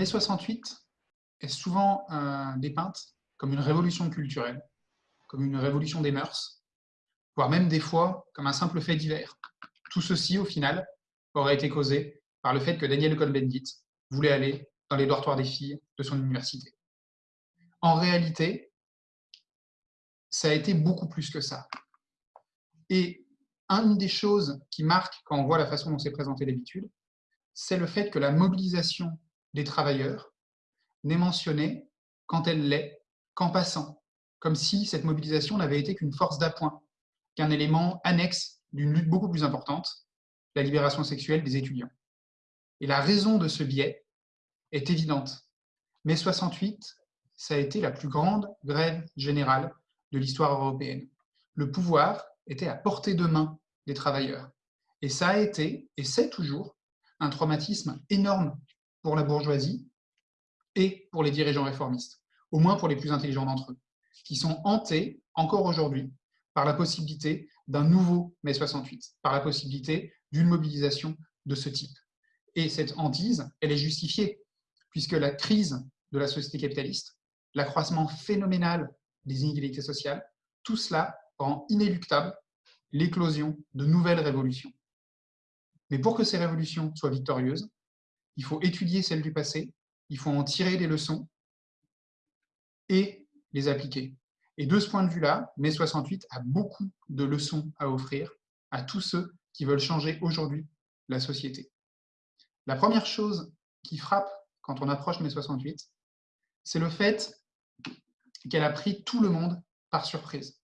Mai 68 est souvent euh, dépeinte comme une révolution culturelle, comme une révolution des mœurs, voire même des fois comme un simple fait divers. Tout ceci, au final, aurait été causé par le fait que Daniel Cohn-Bendit voulait aller dans les dortoirs des filles de son université. En réalité, ça a été beaucoup plus que ça. Et une des choses qui marque quand on voit la façon dont c'est présenté d'habitude, c'est le fait que la mobilisation des travailleurs n'est mentionnée quand elle l'est qu'en passant, comme si cette mobilisation n'avait été qu'une force d'appoint, qu'un élément annexe d'une lutte beaucoup plus importante, la libération sexuelle des étudiants. Et la raison de ce biais est évidente. Mai 68, ça a été la plus grande grève générale de l'histoire européenne. Le pouvoir était à portée de main des travailleurs. Et ça a été, et c'est toujours, un traumatisme énorme pour la bourgeoisie et pour les dirigeants réformistes, au moins pour les plus intelligents d'entre eux, qui sont hantés, encore aujourd'hui, par la possibilité d'un nouveau mai 68, par la possibilité d'une mobilisation de ce type. Et cette hantise, elle est justifiée, puisque la crise de la société capitaliste, l'accroissement phénoménal des inégalités sociales, tout cela rend inéluctable l'éclosion de nouvelles révolutions. Mais pour que ces révolutions soient victorieuses, il faut étudier celles du passé, il faut en tirer des leçons et les appliquer. Et de ce point de vue-là, mai 68 a beaucoup de leçons à offrir à tous ceux qui veulent changer aujourd'hui la société. La première chose qui frappe quand on approche mai 68, c'est le fait qu'elle a pris tout le monde par surprise.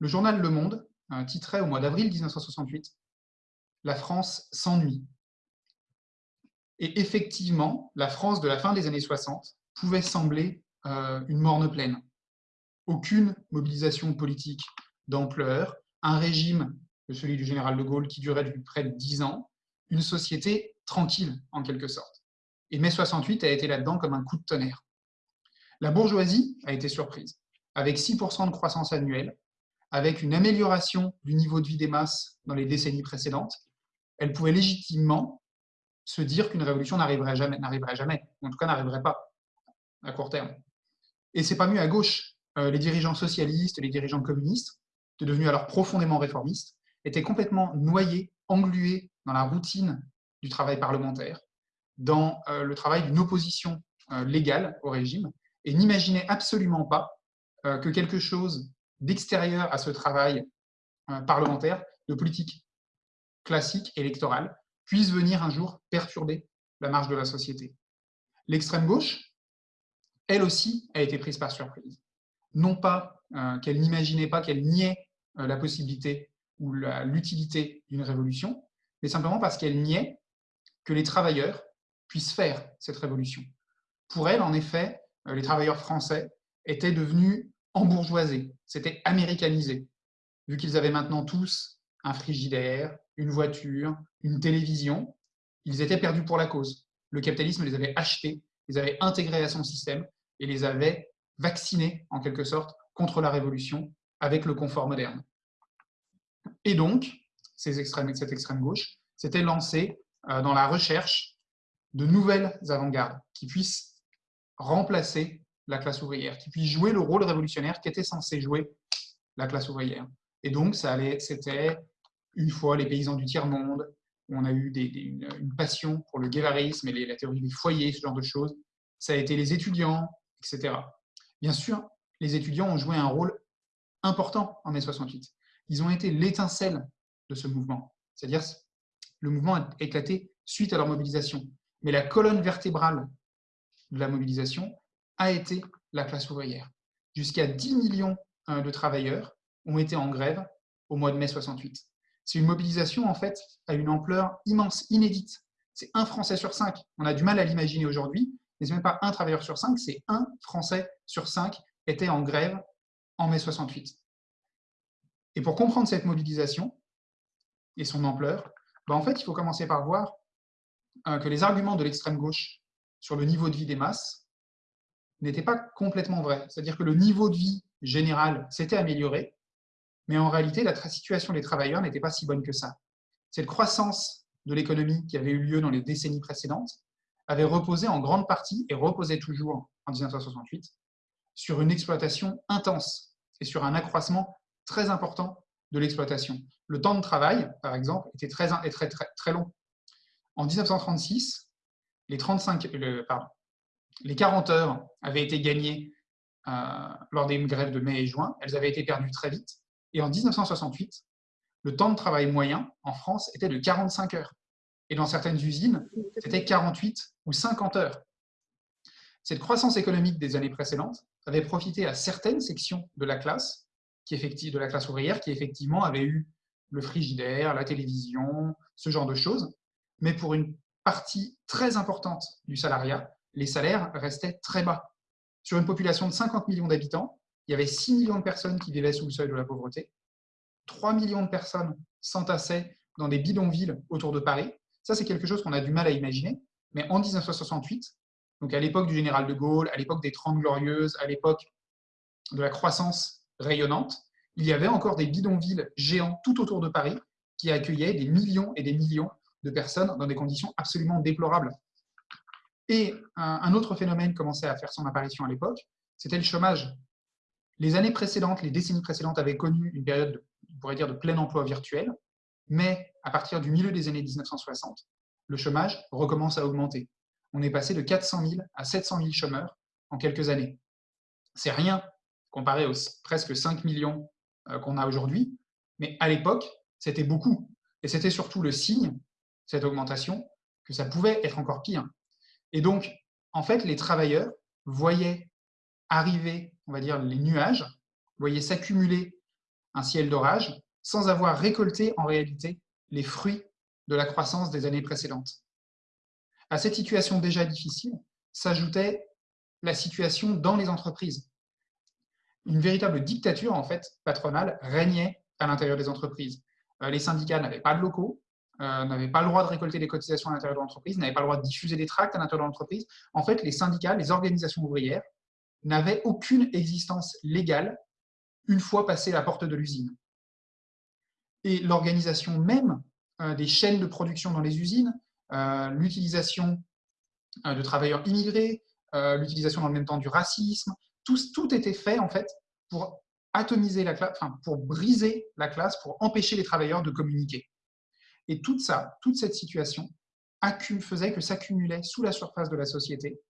Le journal Le Monde titrait au mois d'avril 1968 « La France s'ennuie ». Et effectivement, la France de la fin des années 60 pouvait sembler euh, une morne pleine. Aucune mobilisation politique d'ampleur, un régime, celui du général de Gaulle, qui durait depuis près de dix ans, une société tranquille, en quelque sorte. Et mai 68 a été là-dedans comme un coup de tonnerre. La bourgeoisie a été surprise, avec 6% de croissance annuelle, avec une amélioration du niveau de vie des masses dans les décennies précédentes, elle pouvait légitimement se dire qu'une révolution n'arriverait jamais, n'arriverait jamais, en tout cas n'arriverait pas à court terme. Et c'est pas mieux à gauche. Euh, les dirigeants socialistes, les dirigeants communistes, devenus alors profondément réformistes, étaient complètement noyés, englués dans la routine du travail parlementaire, dans euh, le travail d'une opposition euh, légale au régime, et n'imaginaient absolument pas que quelque chose d'extérieur à ce travail parlementaire, de politique classique, électorale, puisse venir un jour perturber la marche de la société. L'extrême gauche, elle aussi, a été prise par surprise. Non pas euh, qu'elle n'imaginait pas, qu'elle niait euh, la possibilité ou l'utilité d'une révolution, mais simplement parce qu'elle niait que les travailleurs puissent faire cette révolution. Pour elle, en effet, les travailleurs français étaient devenus embourgeoisés, c'était américanisé, vu qu'ils avaient maintenant tous un frigidaire, une voiture, une télévision, ils étaient perdus pour la cause. Le capitalisme les avait achetés, les avait intégrés à son système et les avait vaccinés, en quelque sorte, contre la révolution avec le confort moderne. Et donc, ces extrêmes, cette extrême gauche s'était lancée euh, dans la recherche de nouvelles avant-gardes qui puissent remplacer la classe ouvrière, qui puisse jouer le rôle révolutionnaire qu'était censé jouer la classe ouvrière. Et donc, c'était une fois les paysans du tiers-monde, on a eu une, passion pour le guévarisme et la théorie des foyers, ce genre de choses. Ça a été les étudiants, etc. Bien sûr, les étudiants ont joué un rôle important en mai 68. Ils ont été l'étincelle de ce mouvement. C'est-à-dire, le mouvement a éclaté suite à leur mobilisation. Mais la colonne vertébrale de la mobilisation, a été la classe ouvrière. Jusqu'à 10 millions euh, de travailleurs ont été en grève au mois de mai 68. C'est une mobilisation en fait à une ampleur immense, inédite. C'est un Français sur cinq. On a du mal à l'imaginer aujourd'hui, mais ce n'est même pas un travailleur sur cinq, c'est un Français sur cinq était en grève en mai 68. Et pour comprendre cette mobilisation et son ampleur, fait, il faut commencer par voir euh, que les arguments de l'extrême gauche sur le niveau de vie des masses n'était pas complètement vrai. C'est-à-dire que le niveau de vie général s'était amélioré, mais en réalité, la situation des travailleurs n'était pas si bonne que ça. Cette croissance de l'économie qui avait eu lieu dans les décennies précédentes avait reposé en grande partie, et reposait toujours en 1968, sur une exploitation intense et sur un accroissement très important de l'exploitation. Le temps de travail, par exemple, était très, long. En 1936, les, 35, pardon, les 40 heures avaient été gagnées euh, lors des grèves de mai et juin. Elles avaient été perdues très vite. Et en 1968, le temps de travail moyen en France était de 45 heures. Et dans certaines usines, c'était 48 ou 50 heures. Cette croissance économique des années précédentes avait profité à certaines sections de la classe, ouvrière, qui effectivement avaient eu le frigidaire, la télévision, ce genre de choses. Mais pour une partie très importante du salariat, les salaires restaient très bas. Sur une population de 50 millions d'habitants, il y avait 6 millions de personnes qui vivaient sous le seuil de la pauvreté. 3 millions de personnes s'entassaient dans des bidonvilles autour de Paris. Ça, c'est quelque chose qu'on a du mal à imaginer. Mais en 1968, donc à l'époque du général de Gaulle, à l'époque des Trente Glorieuses, à l'époque de la croissance rayonnante, il y avait encore des bidonvilles géants tout autour de Paris qui accueillaient des millions et des millions de personnes dans des conditions absolument déplorables. Et un autre phénomène commençait à faire son apparition à l'époque, c'était le chômage. Les années précédentes, les décennies précédentes avaient connu une période, on pourrait dire, de plein emploi virtuel, mais à partir du milieu des années 1960, le chômage recommence à augmenter. On est passé de 400 000 à 700 000 chômeurs en quelques années. C'est rien comparé aux presque 5 millions euh, qu'on a aujourd'hui, mais à l'époque, c'était beaucoup. Et c'était surtout le signe, cette augmentation, que ça pouvait être encore pire. Et donc, en fait, les travailleurs voyaient arriver, on va dire, les nuages, voyaient s'accumuler un ciel d'orage, sans avoir récolté en réalité les fruits de la croissance des années précédentes. À cette situation déjà difficile s'ajoutait la situation dans les entreprises. Une véritable dictature en fait patronale régnait à l'intérieur des entreprises. Euh, les syndicats n'avaient pas de locaux, euh, n'avaient pas le droit de récolter des cotisations à l'intérieur de l'entreprise, n'avaient pas le droit de diffuser des tracts à l'intérieur de l'entreprise. En fait, les syndicats, les organisations ouvrières n'avaient aucune existence légale une fois passé la porte de l'usine. Et l'organisation même euh, des chaînes de production dans les usines, euh, l'utilisation de travailleurs immigrés, l'utilisation dans le même temps du racisme, tout, tout était fait en fait pour atomiser la classe, enfin, pour briser la classe, pour empêcher les travailleurs de communiquer. Et tout ça, toute cette situation faisait que s'accumulait sous la surface de la société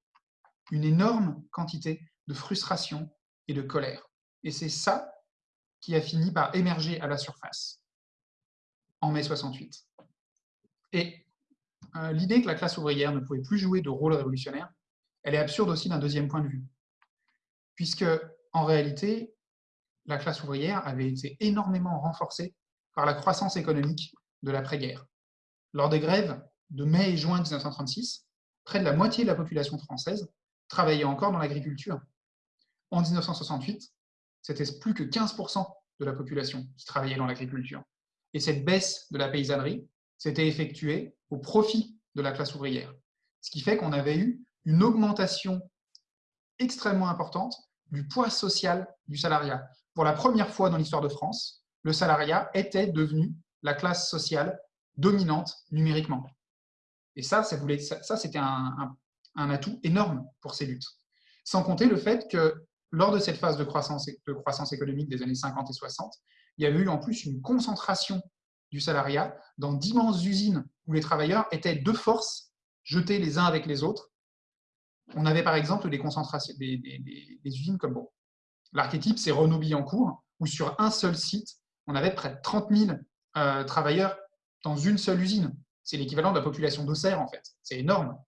une énorme quantité de frustration et de colère. Et c'est ça qui a fini par émerger à la surface en mai 68. Et euh, l'idée que la classe ouvrière ne pouvait plus jouer de rôle révolutionnaire, elle est absurde aussi d'un deuxième point de vue. Puisque, en réalité, la classe ouvrière avait été énormément renforcée par la croissance économique de l'après-guerre. Lors des grèves de mai et juin 1936, près de la moitié de la population française travaillait encore dans l'agriculture. En 1968, c'était plus que 15% de la population qui travaillait dans l'agriculture. Et cette baisse de la paysannerie s'était effectuée au profit de la classe ouvrière. Ce qui fait qu'on avait eu une augmentation extrêmement importante du poids social du salariat. Pour la première fois dans l'histoire de France, le salariat était devenu la classe sociale dominante numériquement. Et ça, ça, ça c'était un, atout énorme pour ces luttes. Sans compter le fait que lors de cette phase de croissance, économique des années 50 et 60, il y avait eu en plus une concentration du salariat dans d'immenses usines où les travailleurs étaient de force jetés les uns avec les autres. On avait par exemple des concentrations, des, usines comme bon, l'archétype, c'est Renault-Billancourt, où sur un seul site, on avait près de 30 000 euh, travailleurs dans une seule usine. C'est l'équivalent de la population d'Auxerre, en fait. C'est énorme.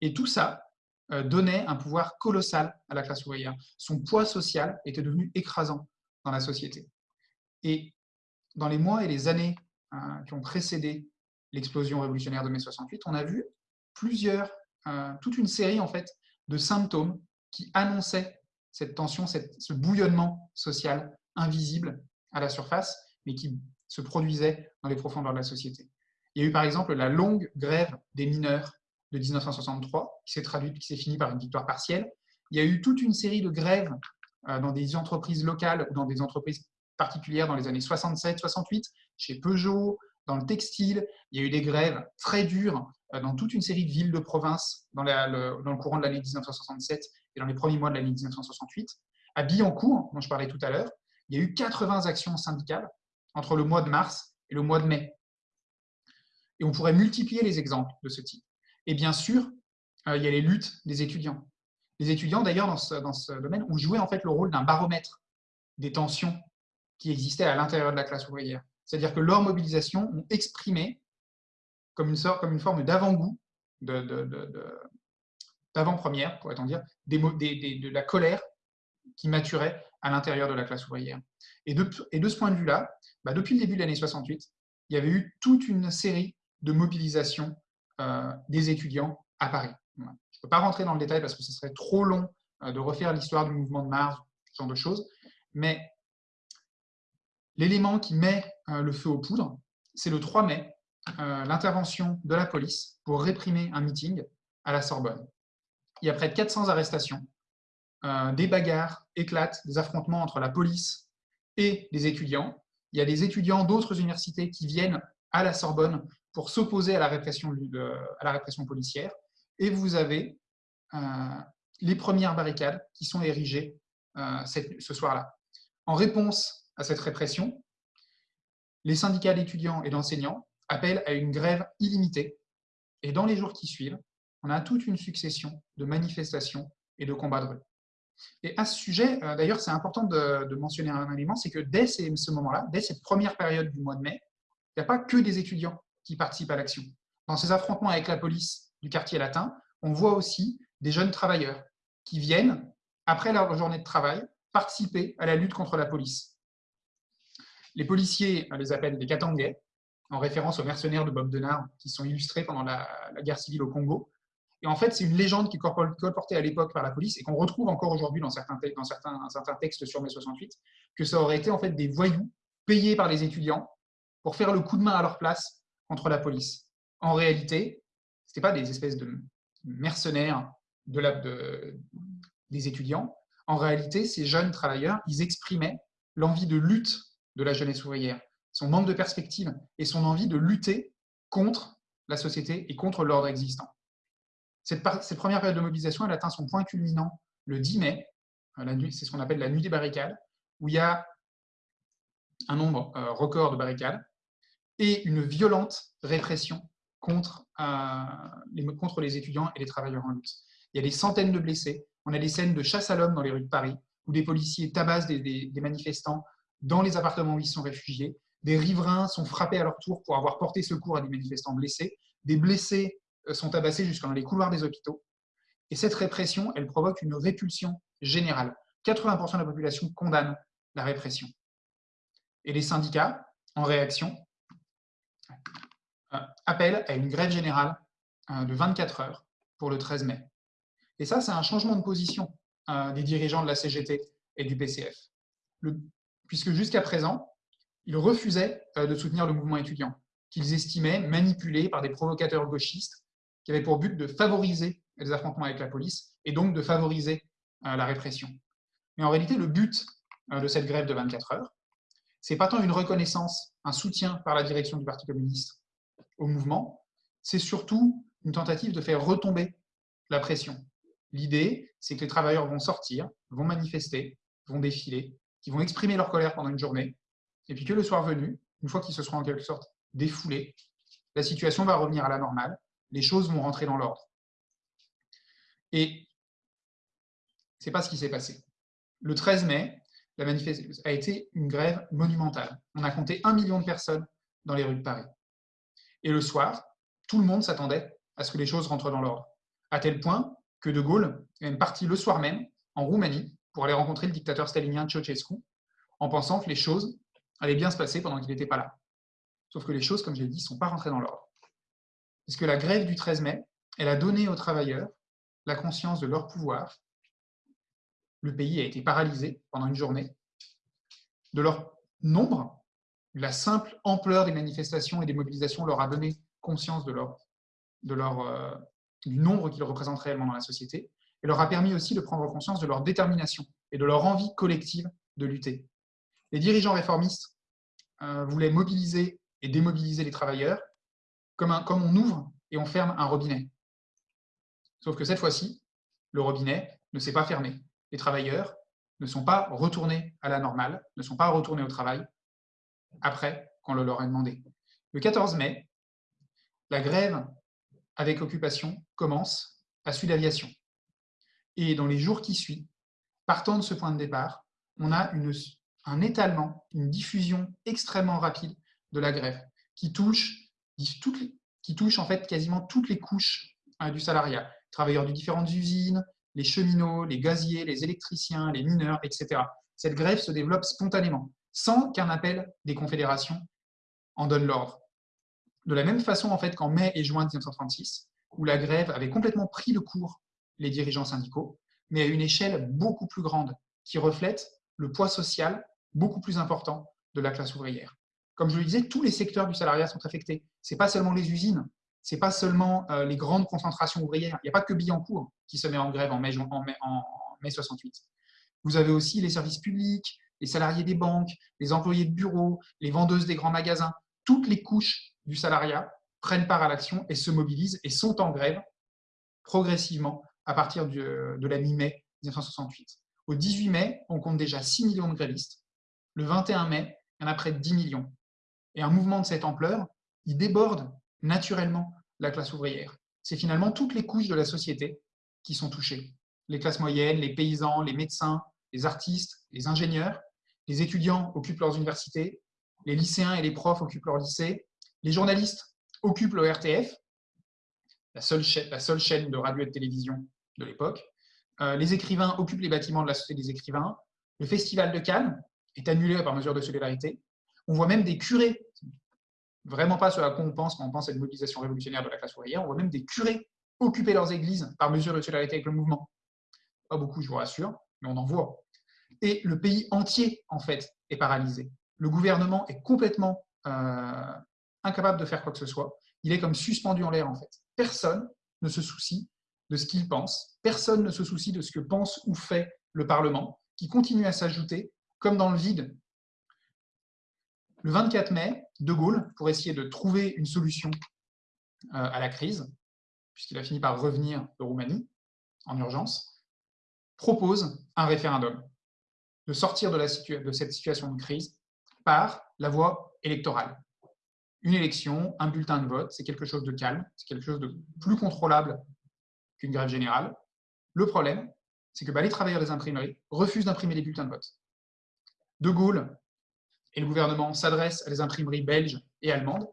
Et tout ça donnait un pouvoir colossal à la classe ouvrière. Son poids social était devenu écrasant dans la société. Et dans les mois et les années euh, qui ont précédé l'explosion révolutionnaire de mai 68, on a vu plusieurs, toute une série en fait de symptômes qui annonçaient cette tension, ce bouillonnement social invisible à la surface, mais qui se produisait dans les profondeurs de la société. Il y a eu par exemple la longue grève des mineurs de 1963, qui s'est traduite, qui s'est finie par une victoire partielle. Il y a eu toute une série de grèves euh, dans des entreprises locales ou dans des entreprises particulières dans les années 67, 68, chez Peugeot, dans le textile. Il y a eu des grèves très dures euh, dans toute une série de villes de province dans, le, dans le courant de l'année 1967 et dans les premiers mois de l'année 1968. À Billancourt, dont je parlais tout à l'heure, il y a eu 80 actions syndicales entre le mois de mars et le mois de mai. Et on pourrait multiplier les exemples de ce type. Et bien sûr, euh, il y a les luttes des étudiants. Les étudiants, d'ailleurs, dans ce, dans ce domaine, ont joué en fait le rôle d'un baromètre des tensions qui existaient à l'intérieur de la classe ouvrière. C'est-à-dire que leurs mobilisations ont exprimé, comme une, sorte, comme une forme d'avant-goût, d'avant-première, pourrait-on dire, de la colère qui maturait à l'intérieur de la classe ouvrière. Et de, et de ce point de vue-là, bah, depuis le début de l'année 68, il y avait eu toute une série de mobilisations des étudiants à Paris. Je ne peux pas rentrer dans le détail parce que ce serait trop long euh, de refaire l'histoire du mouvement de Mars, ce genre de choses, mais l'élément qui met euh, le feu aux poudres, c'est le 3 mai, l'intervention de la police pour réprimer un meeting à la Sorbonne. Il y a près de 400 arrestations, des bagarres éclatent, des affrontements entre la police et les étudiants. Il y a des étudiants d'autres universités qui viennent à la Sorbonne pour s'opposer à, la répression, à la répression policière. Et vous avez euh, les premières barricades qui sont érigées euh, ce soir-là. En réponse à cette répression, les syndicats d'étudiants et d'enseignants appellent à une grève illimitée. Et dans les jours qui suivent, on a toute une succession de manifestations et de combats de rue. Et à ce sujet, euh, d'ailleurs, c'est important de, de, mentionner un élément, c'est que dès ce moment-là, dès cette première période du mois de mai, il n'y a pas que des étudiants qui participent à l'action. Dans ces affrontements avec la police du quartier latin, on voit aussi des jeunes travailleurs qui viennent, après leur journée de travail, participer à la lutte contre la police. Les policiers les appellent des Katangais, en référence aux mercenaires de Bob Denard qui sont illustrés pendant la, guerre civile au Congo. Et en fait, c'est une légende qui est colportée à l'époque par la police et qu'on retrouve encore aujourd'hui dans, certains, dans certains, certains, textes sur mai 68, que ça aurait été en fait des voyous payés par les étudiants pour faire le coup de main à leur place la police. En réalité, ce n'était pas des espèces de mercenaires de la, de, des étudiants. En réalité, ces jeunes travailleurs, ils exprimaient l'envie de lutte de la jeunesse ouvrière, son manque de perspective et son envie de lutter contre la société et contre l'ordre existant. Cette, cette, première période de mobilisation, elle atteint son point culminant le 10 mai, euh, c'est ce qu'on appelle la nuit des barricades, où il y a un nombre euh, record de barricades, et une violente répression contre, euh, les, contre les étudiants et les travailleurs en lutte. Il y a des centaines de blessés. On a des scènes de chasse à l'homme dans les rues de Paris, où des policiers tabassent des, manifestants dans les appartements où ils sont réfugiés. Des riverains sont frappés à leur tour pour avoir porté secours à des manifestants blessés. Des blessés euh, sont tabassés jusqu'à dans les couloirs des hôpitaux. Et cette répression, elle provoque une répulsion générale. 80% de la population condamne la répression. Et les syndicats, en réaction, euh, appelle à une grève générale euh, de 24 heures pour le 13 mai. Et ça, c'est un changement de position euh, des dirigeants de la CGT et du PCF. puisque jusqu'à présent, ils refusaient de soutenir le mouvement étudiant, qu'ils estimaient manipulé par des provocateurs gauchistes qui avaient pour but de favoriser les affrontements avec la police et donc de favoriser la répression. Mais en réalité, le but de cette grève de 24 heures, c'est pas tant une reconnaissance, un soutien par la direction du Parti communiste au mouvement, c'est surtout une tentative de faire retomber la pression. L'idée, c'est que les travailleurs vont sortir, vont manifester, vont défiler, qui vont exprimer leur colère pendant une journée, et puis que le soir venu, une fois qu'ils se seront en quelque sorte défoulés, la situation va revenir à la normale, les choses vont rentrer dans l'ordre. Et c'est pas ce qui s'est passé. Le 13 mai, la manifestation a été une grève monumentale. On a compté un million de personnes dans les rues de Paris. Et le soir, tout le monde s'attendait à ce que les choses rentrent dans l'ordre. À tel point que De Gaulle est même parti le soir même en Roumanie pour aller rencontrer le dictateur stalinien Ceausescu en pensant que les choses allaient bien se passer pendant qu'il n'était pas là. Sauf que les choses, comme je l'ai dit, ne sont pas rentrées dans l'ordre. Parce que la grève du 13 mai, elle a donné aux travailleurs la conscience de leur pouvoir. Le pays a été paralysé pendant une journée, de leur nombre la simple ampleur des manifestations et des mobilisations leur a donné conscience de leur, euh, du nombre qu'ils représentent réellement dans la société et leur a permis aussi de prendre conscience de leur détermination et de leur envie collective de lutter. Les dirigeants réformistes euh, voulaient mobiliser et démobiliser les travailleurs comme, comme on ouvre et on ferme un robinet. Sauf que cette fois-ci, le robinet ne s'est pas fermé. Les travailleurs ne sont pas retournés à la normale, ne sont pas retournés au travail après qu'on le leur a demandé. Le 14 mai, la grève avec occupation commence à Sud Aviation. Et dans les jours qui suivent, partant de ce point de départ, on a un étalement, une diffusion extrêmement rapide de la grève qui touche, qui touche en fait quasiment toutes les couches hein, du salariat. Travailleurs de différentes usines, les cheminots, les gaziers, les électriciens, les mineurs, etc. Cette grève se développe spontanément, sans qu'un appel des confédérations en donne l'ordre. De la même façon en fait qu'en mai et juin 1936, où la grève avait complètement pris le cours les dirigeants syndicaux, mais à une échelle beaucoup plus grande, qui reflète le poids social beaucoup plus important de la classe ouvrière. Comme je le disais, tous les secteurs du salariat sont affectés. Ce n'est pas seulement les usines, ce n'est pas seulement euh, les grandes concentrations ouvrières. Il n'y a pas que Billancourt qui se met en grève en mai, en mai, en mai 68. Vous avez aussi les services publics, les salariés des banques, les employés de bureaux, les vendeuses des grands magasins. Toutes les couches du salariat prennent part à l'action et se mobilisent et sont en grève progressivement à partir de la mi-mai 1968. Au 18 mai, on compte déjà 6 millions de grévistes. Le 21 mai, il y en a près de 10 millions. Et un mouvement de cette ampleur, il déborde naturellement la classe ouvrière. C'est finalement toutes les couches de la société qui sont touchées. Les classes moyennes, les paysans, les médecins, les artistes, les ingénieurs, les étudiants occupent leurs universités, les lycéens et les profs occupent leurs lycées, les journalistes occupent le RTF, la seule, chaîne, de radio et de télévision de l'époque, euh, les écrivains occupent les bâtiments de la Société des écrivains, le Festival de Cannes est annulé par mesure de solidarité, on voit même des curés, vraiment pas ce à quoi on pense quand on pense à une mobilisation révolutionnaire de la classe ouvrière, on voit même des curés occuper leurs églises par mesure de solidarité avec le mouvement. Pas beaucoup, je vous rassure, mais on en voit. Et le pays entier, en fait, est paralysé. Le gouvernement est complètement euh, incapable de faire quoi que ce soit. Il est comme suspendu en l'air, en fait. Personne ne se soucie de ce qu'il pense. Personne ne se soucie de ce que pense ou fait le Parlement, qui continue à s'ajouter, comme dans le vide. Le 24 mai, De Gaulle, pour essayer de trouver une solution euh, à la crise, puisqu'il a fini par revenir de Roumanie en urgence, propose un référendum, de sortir de, cette situation de crise par la voie électorale. Une élection, un bulletin de vote, c'est quelque chose de calme, c'est quelque chose de plus contrôlable qu'une grève générale. Le problème, c'est que bah, les travailleurs des imprimeries refusent d'imprimer les bulletins de vote. De Gaulle et le gouvernement s'adressent à des imprimeries belges et allemandes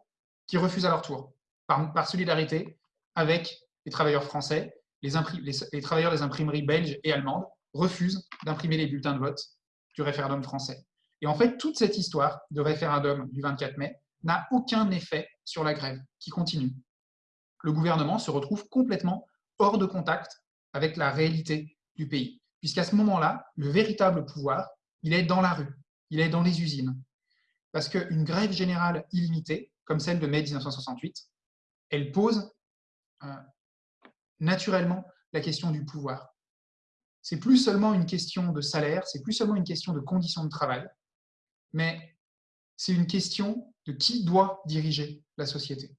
qui refusent à leur tour, par, solidarité avec les travailleurs français. Les, travailleurs des imprimeries belges et allemandes refusent d'imprimer les bulletins de vote du référendum français. Et en fait, toute cette histoire de référendum du 24 mai n'a aucun effet sur la grève, qui continue. Le gouvernement se retrouve complètement hors de contact avec la réalité du pays. Puisqu'à ce moment-là, le véritable pouvoir, il est dans la rue, il est dans les usines. Parce qu'une grève générale illimitée, comme celle de mai 1968, elle pose euh, naturellement la question du pouvoir. C'est plus seulement une question de salaire, c'est plus seulement une question de conditions de travail, mais c'est une question de qui doit diriger la société.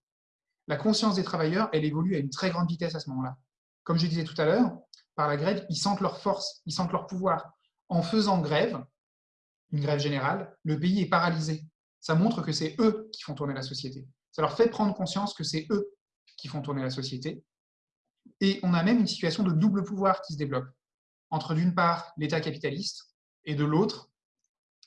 La conscience des travailleurs, elle évolue à une très grande vitesse à ce moment-là comme je disais tout à l'heure, par la grève, ils sentent leur force, ils sentent leur pouvoir. En faisant grève, une grève générale, le pays est paralysé. Ça montre que c'est eux qui font tourner la société. Ça leur fait prendre conscience que c'est eux qui font tourner la société. Et on a même une situation de double pouvoir qui se développe, entre d'une part l'État capitaliste et de l'autre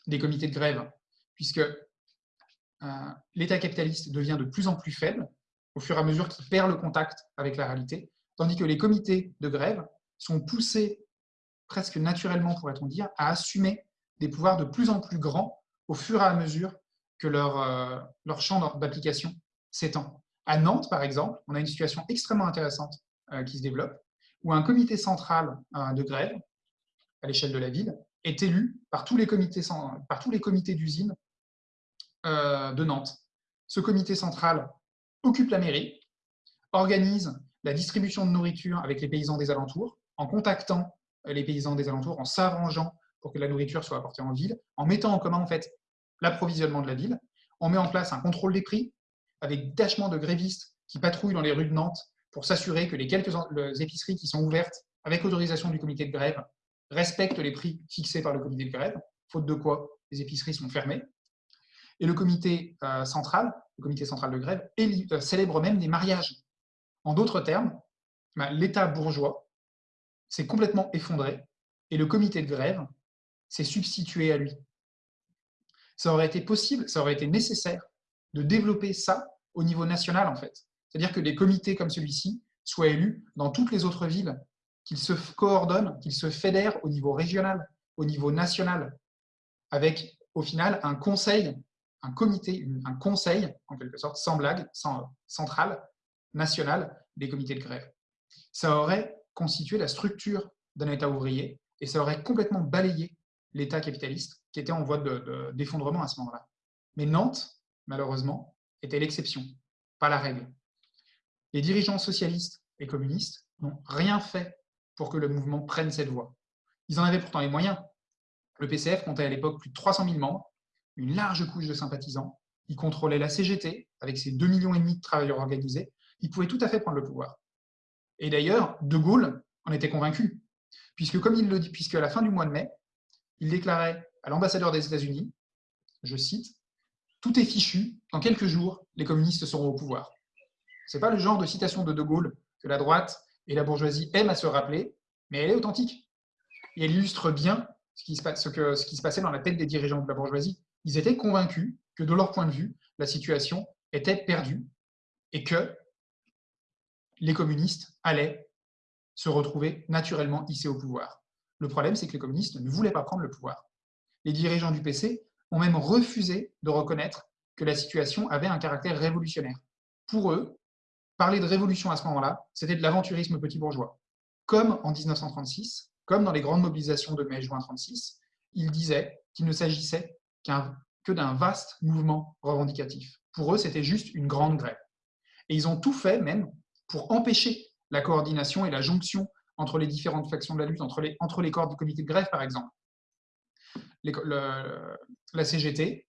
des comités de grève, puisque euh, l'État capitaliste devient de plus en plus faible au fur et à mesure qu'il perd le contact avec la réalité, tandis que les comités de grève sont poussés presque naturellement, pourrait-on dire, à assumer des pouvoirs de plus en plus grands au fur et à mesure que leur, euh, champ d'application s'étend. À Nantes, par exemple, on a une situation extrêmement intéressante euh, qui se développe, où un comité central euh, de grève, à l'échelle de la ville, est élu par tous les comités, par d'usine de Nantes. Ce comité central occupe la mairie, organise la distribution de nourriture avec les paysans des alentours, en contactant euh, les paysans des alentours, en s'arrangeant pour que la nourriture soit apportée en ville, en mettant en commun en fait l'approvisionnement de la ville, On met en place un contrôle des prix avec détachement de grévistes qui patrouillent dans les rues de Nantes pour s'assurer que les quelques épiceries qui sont ouvertes avec autorisation du comité de grève respectent les prix fixés par le comité de grève, faute de quoi les épiceries sont fermées. Et le comité euh, central, le comité central de grève, euh, célèbre même des mariages. En d'autres termes, bah, l'État bourgeois s'est complètement effondré et le comité de grève s'est substitué à lui. Ça aurait été possible, ça aurait été nécessaire de développer ça au niveau national, en fait. C'est-à-dire que des comités comme celui-ci soient élus dans toutes les autres villes, qu'ils se coordonnent, qu'ils se fédèrent au niveau régional, au niveau national, avec au final un conseil, un comité, un conseil, en quelque sorte, sans blague, sans, central, national, des comités de grève. Ça aurait constitué la structure d'un État ouvrier et ça aurait complètement balayé l'État capitaliste qui était en voie d'effondrement à ce moment-là. Mais Nantes, malheureusement, était l'exception, pas la règle. Les dirigeants socialistes et communistes n'ont rien fait pour que le mouvement prenne cette voie. Ils en avaient pourtant les moyens. Le PCF comptait à l'époque plus de 300 000 membres, une large couche de sympathisants. Il contrôlait la CGT avec ses 2,5 millions de travailleurs organisés. Il pouvait tout à fait prendre le pouvoir. Et d'ailleurs, De Gaulle en était convaincu, puisque puisque à la fin du mois de mai, il déclarait à l'ambassadeur des États-Unis, je cite, Tout est fichu, dans quelques jours, les communistes seront au pouvoir. Ce n'est pas le genre de citation de De Gaulle que la droite et la bourgeoisie aiment à se rappeler, mais elle est authentique. Et elle illustre bien ce qui, se, ce, qui se passait dans la tête des dirigeants de la bourgeoisie. Ils étaient convaincus que, de leur point de vue, la situation était perdue et que les communistes allaient se retrouver naturellement hissés au pouvoir. Le problème, c'est que les communistes ne voulaient pas prendre le pouvoir. Les dirigeants du PC ont même refusé de reconnaître que la situation avait un caractère révolutionnaire. Pour eux, parler de révolution à ce moment-là, c'était de l'aventurisme petit bourgeois. Comme en 1936, comme dans les grandes mobilisations de mai-juin 1936, ils disaient qu'il ne s'agissait que d'un vaste mouvement revendicatif. Pour eux, c'était juste une grande grève. Et ils ont tout fait, même, pour empêcher la coordination et la jonction entre les différentes factions de la lutte, entre les, entre les corps du comité de grève, par exemple. la CGT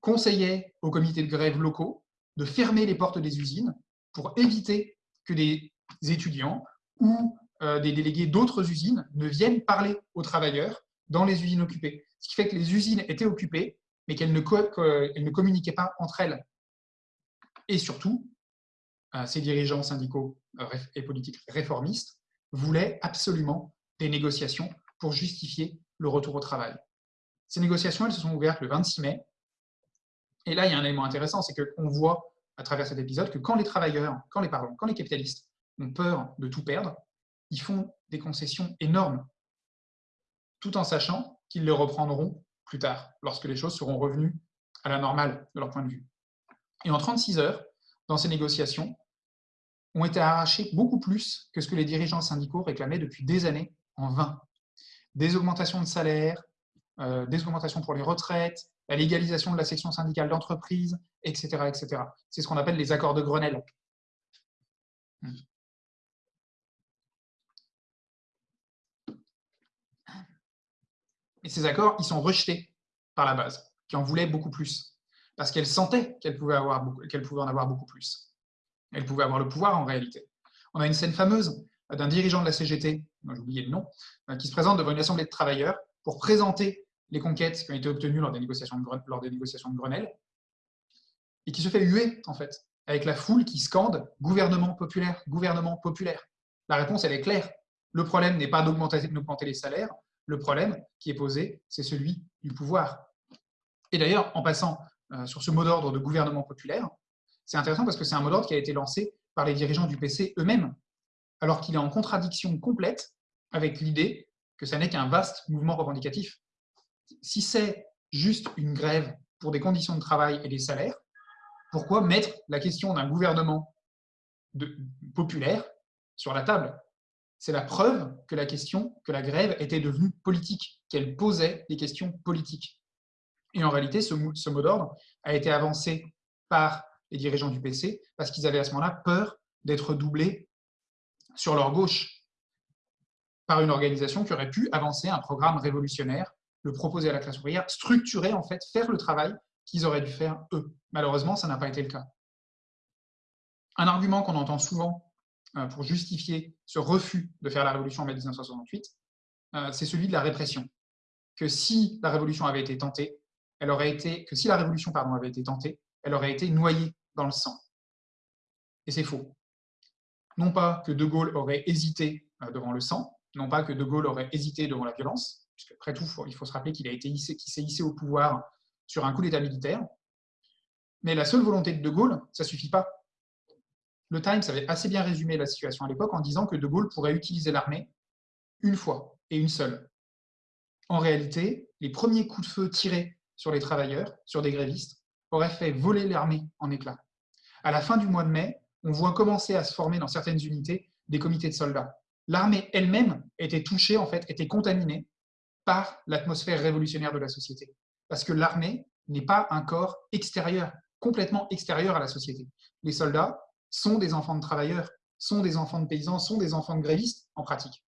conseillait aux comités de grève locaux de fermer les portes des usines pour éviter que des étudiants ou euh, des délégués d'autres usines ne viennent parler aux travailleurs dans les usines occupées. Ce qui fait que les usines étaient occupées, mais qu'elles ne, communiquaient pas entre elles. Et surtout, euh, ces dirigeants syndicaux euh, et politiques réformistes voulaient absolument des négociations pour justifier le retour au travail. Ces négociations, elles se sont ouvertes le 26 mai. Et là, il y a un élément intéressant, c'est qu'on voit à travers cet épisode que quand les travailleurs, quand les, pardon, quand les capitalistes ont peur de tout perdre, ils font des concessions énormes, tout en sachant qu'ils les reprendront plus tard, lorsque les choses seront revenues à la normale de leur point de vue. Et en 36 heures, dans ces négociations, ont été arrachés beaucoup plus que ce que les dirigeants syndicaux réclamaient depuis des années en vain. Des augmentations de salaire, euh, des augmentations pour les retraites, la légalisation de la section syndicale d'entreprise, etc. etc. C'est ce qu'on appelle les accords de Grenelle. Et ces accords, ils sont rejetés par la base, qui en voulait beaucoup plus, parce qu'elle sentait qu'elle pouvait, pouvait en avoir beaucoup plus. Elle pouvait avoir le pouvoir en réalité. On a une scène fameuse d'un dirigeant de la CGT, j'ai oublié le nom, euh, qui se présente devant une assemblée de travailleurs pour présenter les conquêtes qui ont été obtenues lors des négociations de, Grenelle, et qui se fait huer, en fait, avec la foule qui scande « gouvernement populaire, gouvernement populaire ». La réponse, elle est claire. Le problème n'est pas d'augmenter les salaires, le problème qui est posé, c'est celui du pouvoir. Et d'ailleurs, en passant euh, sur ce mot d'ordre de gouvernement populaire, c'est intéressant parce que c'est un mot d'ordre qui a été lancé par les dirigeants du PC eux-mêmes, alors qu'il est en contradiction complète avec l'idée que ça n'est qu'un vaste mouvement revendicatif. Si c'est juste une grève pour des conditions de travail et des salaires, pourquoi mettre la question d'un gouvernement populaire sur la table? C'est la preuve que la question, que la grève était devenue politique, qu'elle posait des questions politiques. Et en réalité, ce, ce mot d'ordre a été avancé par les dirigeants du PC parce qu'ils avaient à ce moment-là peur d'être doublés sur leur gauche par une organisation qui aurait pu avancer un programme révolutionnaire, le proposer à la classe ouvrière, structurer, en fait, faire le travail qu'ils auraient dû faire eux. Malheureusement, ça n'a pas été le cas. Un argument qu'on entend souvent euh, pour justifier ce refus de faire la révolution en mai 1968, euh, c'est celui de la répression. Que si la révolution avait été tentée, elle aurait été, que si la révolution pardon, avait été tentée, elle aurait été noyée dans le sang. Et c'est faux. Non pas que De Gaulle aurait hésité euh, devant le sang, non pas que De Gaulle aurait hésité devant la violence, puisque après tout, il faut se rappeler qu'il s'est hissé au pouvoir sur un coup d'État militaire. Mais la seule volonté de De Gaulle, ça ne suffit pas. Le Times avait assez bien résumé la situation à l'époque en disant que De Gaulle pourrait utiliser l'armée une fois et une seule. En réalité, les premiers coups de feu tirés sur les travailleurs, sur des grévistes, auraient fait voler l'armée en éclats. À la fin du mois de mai, on voit commencer à se former dans certaines unités des comités de soldats. L'armée elle-même était touchée, en fait, était contaminée par l'atmosphère révolutionnaire de la société. Parce que l'armée n'est pas un corps extérieur, complètement extérieur à la société. Les soldats sont des enfants de travailleurs, sont des enfants de paysans, sont des enfants de grévistes en pratique.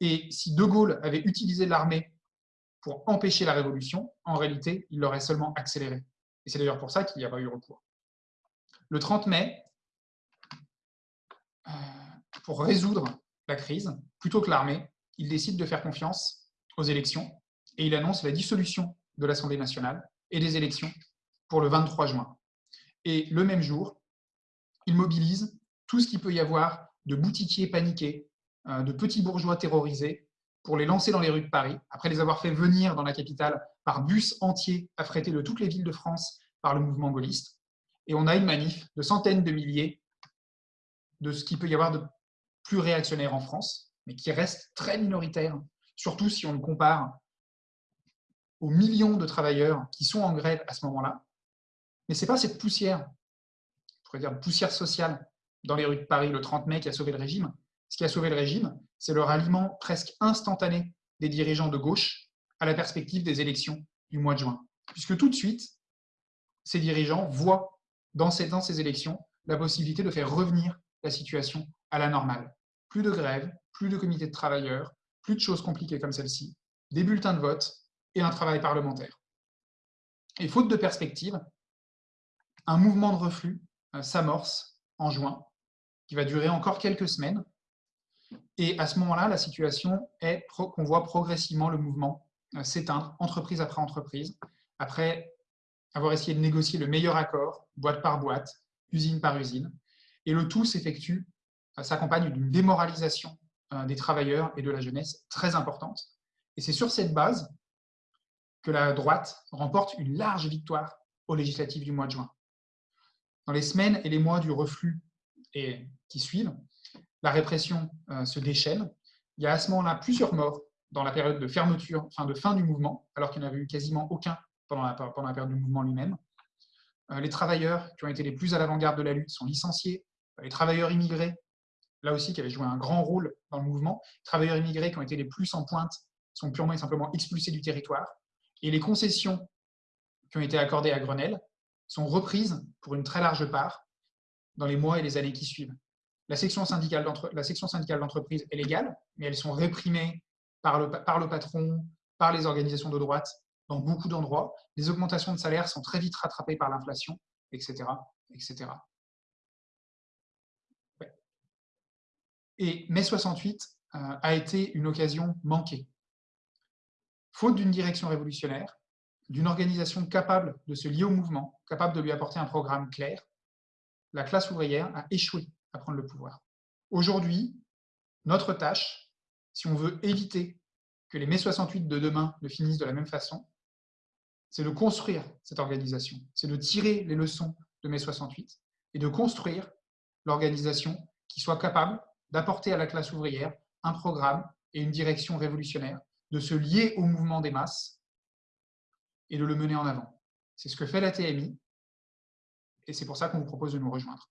Et si De Gaulle avait utilisé l'armée pour empêcher la révolution, en réalité, il l'aurait seulement accéléré. Et c'est d'ailleurs pour ça qu'il n'y a pas eu recours. Le 30 mai, euh, pour résoudre la crise, plutôt que l'armée, il décide de faire confiance aux élections et il annonce la dissolution de l'Assemblée nationale et des élections pour le 23 juin. Et le même jour, il mobilise tout ce qu'il peut y avoir de boutiquiers paniqués, euh, de petits bourgeois terrorisés, pour les lancer dans les rues de Paris, après les avoir fait venir dans la capitale par bus entiers affrétés de toutes les villes de France par le mouvement gaulliste. Et on a une manif de centaines de milliers de ce qu'il peut y avoir de plus réactionnaire en France, mais qui reste très minoritaire, surtout si on le compare aux millions de travailleurs qui sont en grève à ce moment-là. Mais ce n'est pas cette poussière, pourrait dire poussière sociale, dans les rues de Paris le 30 mai qui a sauvé le régime. Ce qui a sauvé le régime, c'est le ralliement presque instantané des dirigeants de gauche à la perspective des élections du mois de juin. Puisque tout de suite, ces dirigeants voient dans ces, dans ces élections la possibilité de faire revenir la situation à la normale. Plus de grève, plus de comités de travailleurs, plus de choses compliquées comme celle-ci, des bulletins de vote et un travail parlementaire. Et faute de perspective, un mouvement de reflux euh, s'amorce en juin, qui va durer encore quelques semaines. Et à ce moment-là, la situation est qu'on voit progressivement le mouvement euh, s'éteindre, entreprise après entreprise, après avoir essayé de négocier le meilleur accord, boîte par boîte, usine par usine. Et le tout s'effectue, euh, s'accompagne d'une démoralisation des travailleurs et de la jeunesse très importante. Et c'est sur cette base que la droite remporte une large victoire aux législatives du mois de juin. Dans les semaines et les mois du reflux qui suivent, la répression euh, se déchaîne. Il y a à ce moment-là plusieurs morts dans la période de fermeture, enfin de fin du mouvement, alors qu'il n'y en avait eu quasiment aucun pendant la, pendant la période du mouvement lui-même. les travailleurs qui ont été les plus à l'avant-garde de la lutte sont licenciés, les travailleurs immigrés, là aussi qui avaient joué un grand rôle dans le mouvement, travailleurs immigrés qui ont été les plus en pointe sont purement et simplement expulsés du territoire, et les concessions qui ont été accordées à Grenelle sont reprises pour une très large part dans les mois et les années qui suivent. La section syndicale d'entreprise est légale, mais elles sont réprimées par le, par le patron, par les organisations de droite dans beaucoup d'endroits. Les augmentations de salaire sont très vite rattrapées par l'inflation, etc., etc. Et mai 68 euh, a été une occasion manquée. Faute d'une direction révolutionnaire, d'une organisation capable de se lier au mouvement, capable de lui apporter un programme clair, la classe ouvrière a échoué à prendre le pouvoir. Aujourd'hui, notre tâche, si on veut éviter que les mai 68 de demain ne finissent de la même façon, c'est de construire cette organisation, c'est de tirer les leçons de mai 68 et de construire l'organisation qui soit capable d'apporter à la classe ouvrière un programme et une direction révolutionnaire, de se lier au mouvement des masses et de le mener en avant. C'est ce que fait la TMI et c'est pour ça qu'on vous propose de nous rejoindre.